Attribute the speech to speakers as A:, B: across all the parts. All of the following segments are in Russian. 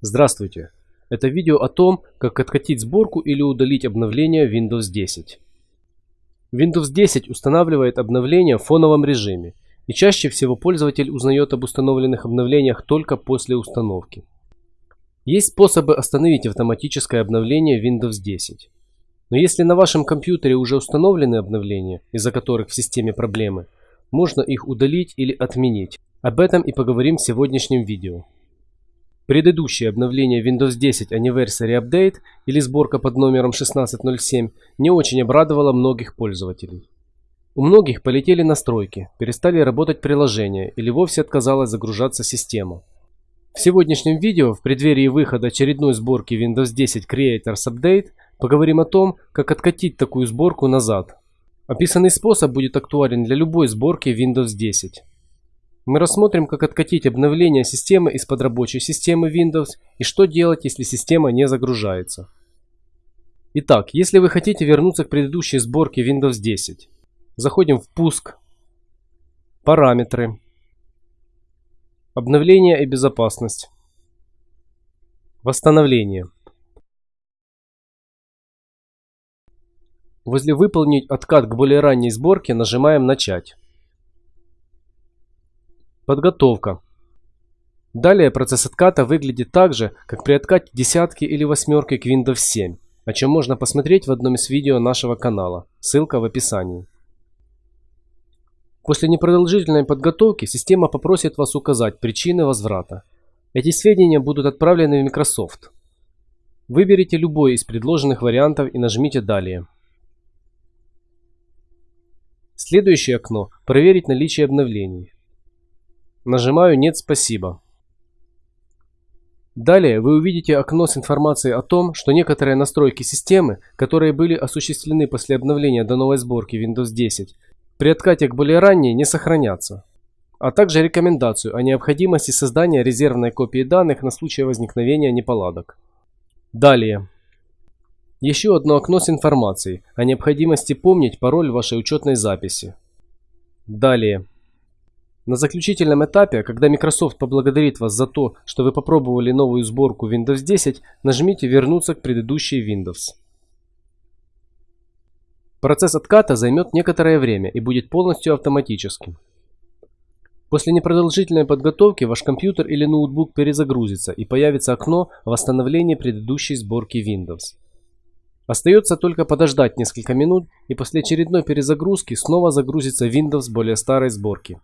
A: Здравствуйте! Это видео о том, как откатить сборку или удалить обновление Windows 10. Windows 10 устанавливает обновления в фоновом режиме, и чаще всего пользователь узнает об установленных обновлениях только после установки. Есть способы остановить автоматическое обновление Windows 10. Но если на вашем компьютере уже установлены обновления, из-за которых в системе проблемы, можно их удалить или отменить. Об этом и поговорим в сегодняшнем видео. Предыдущее обновление Windows 10 Anniversary Update или сборка под номером 1607 не очень обрадовала многих пользователей. У многих полетели настройки, перестали работать приложения или вовсе отказалась загружаться система. В сегодняшнем видео, в преддверии выхода очередной сборки Windows 10 Creators Update, поговорим о том, как откатить такую сборку назад. Описанный способ будет актуален для любой сборки Windows 10. Мы рассмотрим, как откатить обновление системы из-под рабочей системы Windows и что делать, если система не загружается. Итак, если вы хотите вернуться к предыдущей сборке Windows 10, заходим в «Пуск», «Параметры», «Обновление и безопасность», «Восстановление». Возле «Выполнить откат к более ранней сборке» нажимаем «Начать». Подготовка. Далее процесс отката выглядит так же, как при откате десятки или восьмерки к Windows 7, о чем можно посмотреть в одном из видео нашего канала, ссылка в описании. После непродолжительной подготовки система попросит вас указать причины возврата. Эти сведения будут отправлены в Microsoft. Выберите любой из предложенных вариантов и нажмите «Далее». Следующее окно «Проверить наличие обновлений». Нажимаю «Нет, спасибо». Далее вы увидите окно с информацией о том, что некоторые настройки системы, которые были осуществлены после обновления до новой сборки Windows 10, при откате к более ранней не сохранятся, а также рекомендацию о необходимости создания резервной копии данных на случай возникновения неполадок. Далее. Еще одно окно с информацией о необходимости помнить пароль вашей учетной записи. Далее. На заключительном этапе, когда Microsoft поблагодарит вас за то, что вы попробовали новую сборку Windows 10, нажмите «Вернуться к предыдущей Windows». Процесс отката займет некоторое время и будет полностью автоматическим. После непродолжительной подготовки ваш компьютер или ноутбук перезагрузится и появится окно восстановления предыдущей сборки Windows. Остается только подождать несколько минут и после очередной перезагрузки снова загрузится Windows более старой сборки.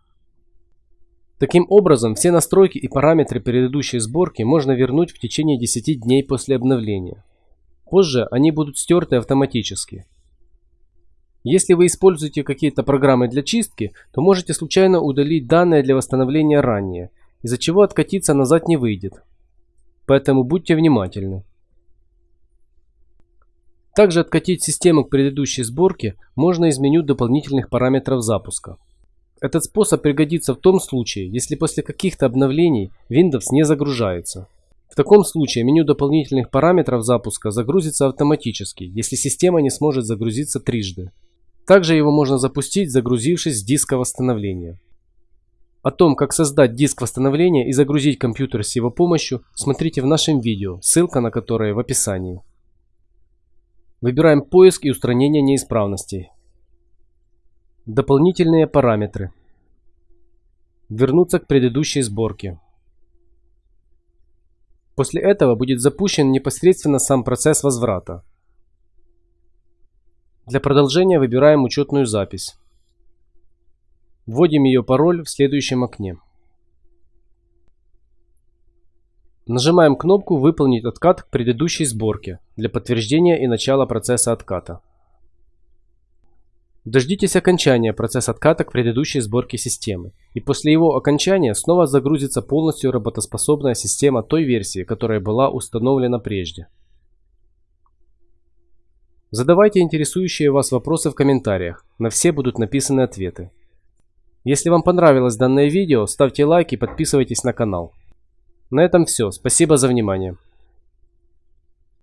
A: Таким образом, все настройки и параметры предыдущей сборки можно вернуть в течение 10 дней после обновления. Позже они будут стерты автоматически. Если вы используете какие-то программы для чистки, то можете случайно удалить данные для восстановления ранее, из-за чего откатиться назад не выйдет. Поэтому будьте внимательны. Также откатить систему к предыдущей сборке можно из меню дополнительных параметров запуска. Этот способ пригодится в том случае, если после каких-то обновлений Windows не загружается. В таком случае меню дополнительных параметров запуска загрузится автоматически, если система не сможет загрузиться трижды. Также его можно запустить, загрузившись с диска восстановления. О том, как создать диск восстановления и загрузить компьютер с его помощью, смотрите в нашем видео, ссылка на которое в описании. Выбираем поиск и устранение неисправностей. Дополнительные параметры. Вернуться к предыдущей сборке. После этого будет запущен непосредственно сам процесс возврата. Для продолжения выбираем учетную запись. Вводим ее пароль в следующем окне. Нажимаем кнопку «Выполнить откат к предыдущей сборке» для подтверждения и начала процесса отката. Дождитесь окончания процесса отката к предыдущей сборке системы, и после его окончания снова загрузится полностью работоспособная система той версии, которая была установлена прежде. Задавайте интересующие вас вопросы в комментариях, на все будут написаны ответы. Если вам понравилось данное видео, ставьте лайк и подписывайтесь на канал. На этом все, спасибо за внимание.